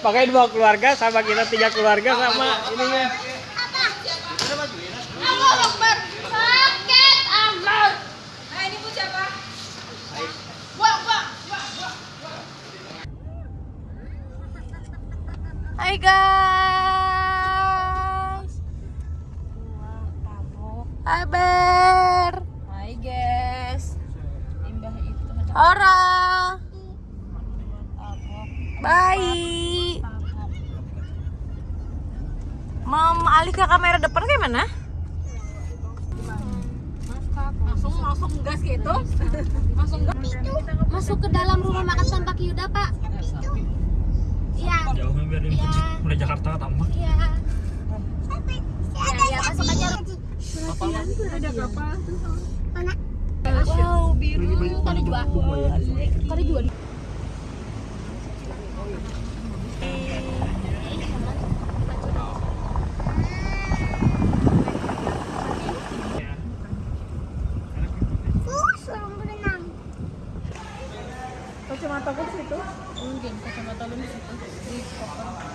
Pakai dua keluarga sama kita tiga keluarga sama ininya. Allah Akbar. Ora. Baik. Mau alih ke kamera depan kayak mana? langsung langsung gas gitu langsung gas Masuk ke dalam rumah makan tampak Yuda, Pak. Iya. Jauhnya biar ini Iya. mulai Jakarta tambah. Iya. Ya, ya, masuk aja. ada kapal Wow, biru. Tadi juga. Tadi juga. kacamata gue di situ Mungkin kacamata lu di situ. Di koper.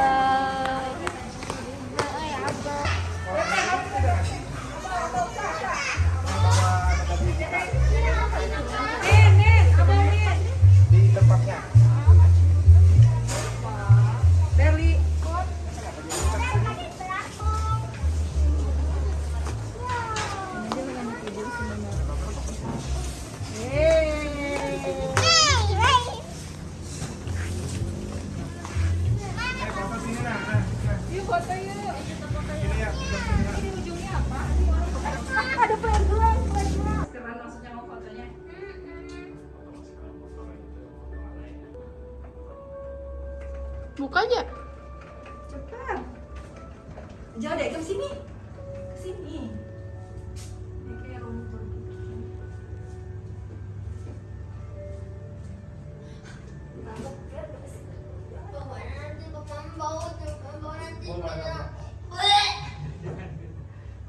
Buka aja. cepat. Jangan deh ke sini. Ke sini Ini kayak rumput.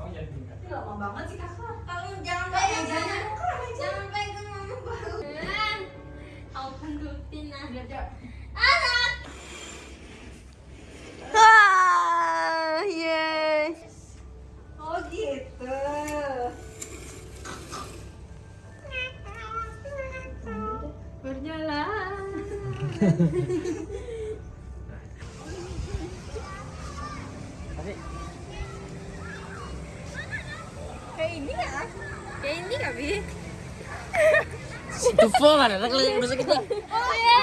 Ini lama banget sih kakak Kayak ini nggak? Kayak ini nggak bi? Itu full kan, ada segitu. Oh iya.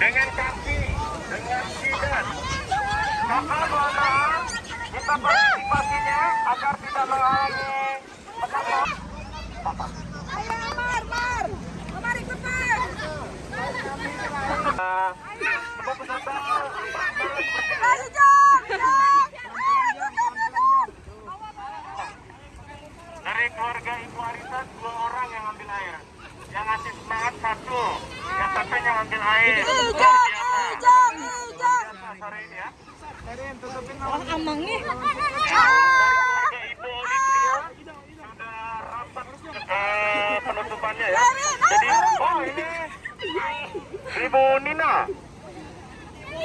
Dengan kaki, dengan jidat. Mohon maaf, kita partisipasinya agar tidak menghalangi penonton. ayo Mar Mar Mar ikut Mar Semua peserta ayo Jom Jom dari keluarga Ibu Arisa dua orang yang ambil air. Yang ngasih semangat satu. Yang satunya ambil air. Ijam, Biasa. ijam, ijam. Sore ini ya. Amangnya. Ya. Jadi, oh ini Ibu Nina.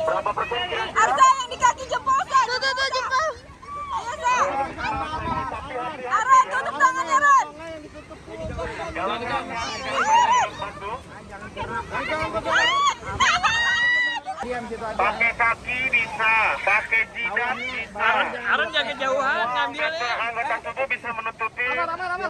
Berapa persen kira-kira? Arsa yang di kaki jempol, Sa. Tuh, tuh, tuh, jempol. Ayo, Sa. Aran, tutup tangannya, Aran. Bantu, pakai kaki bisa, pakai jidat bisa. Aran, jaga jauhan ngambilnya. anggota- tubuh bisa menutupi eh, lubang-lubangnya.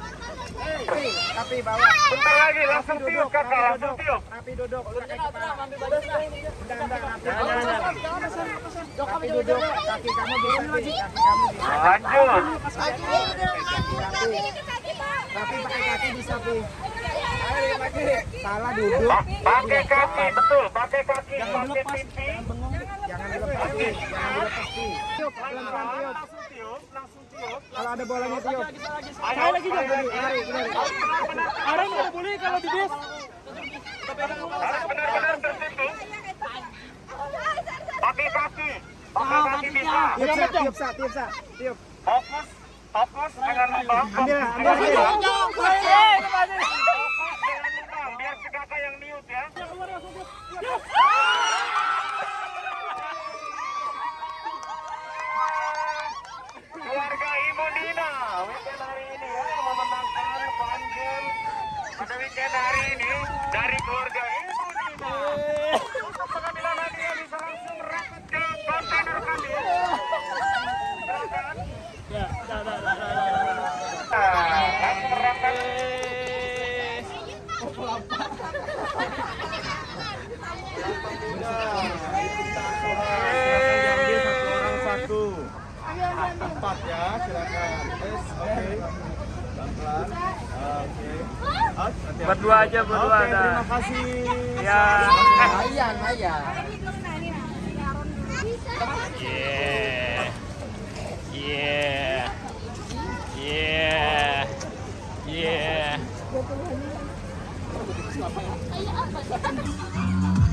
Bentar lagi langsung tiup kakak, langsung tiup. Lanjut. Salah duduk. Pa- Pakai kaki, betul. Pakai kaki, pakai pipi. Jangan dilepas tiup. Jangan dilepas tiup. Tiup, Pelan-pelan, pelan-pelan tiup. langsung tiup, langsung tiup. Kalau ada bolanya tiup. Ayo, lagi. Aran nggak boleh kalau di bis. Harus benar-benar tertutup. Pakai kaki. Pakai kaki bisa. Tiup, Sa, tiup, Sa, tiup, Sa. Tiup. Fokus, fokus dengan lubang. Ambil, ambil, biar si kakak yang niut ya. Keluarga Ibu Nina, weekend hari ini ya yang memenangkan fun game pada weekend hari ini dari keluarga Ibu Nina. Untuk pengambilan hadiah bisa langsung rapat ke kontainer kami. Silakan. Nah, langsung rapat. Diambil satu. Empat ya, silakan. Yes, oke. Oke. Berdua aja, berdua ada. terima kasih. Ya. Yeah. Yeah. Yeah. Yeah.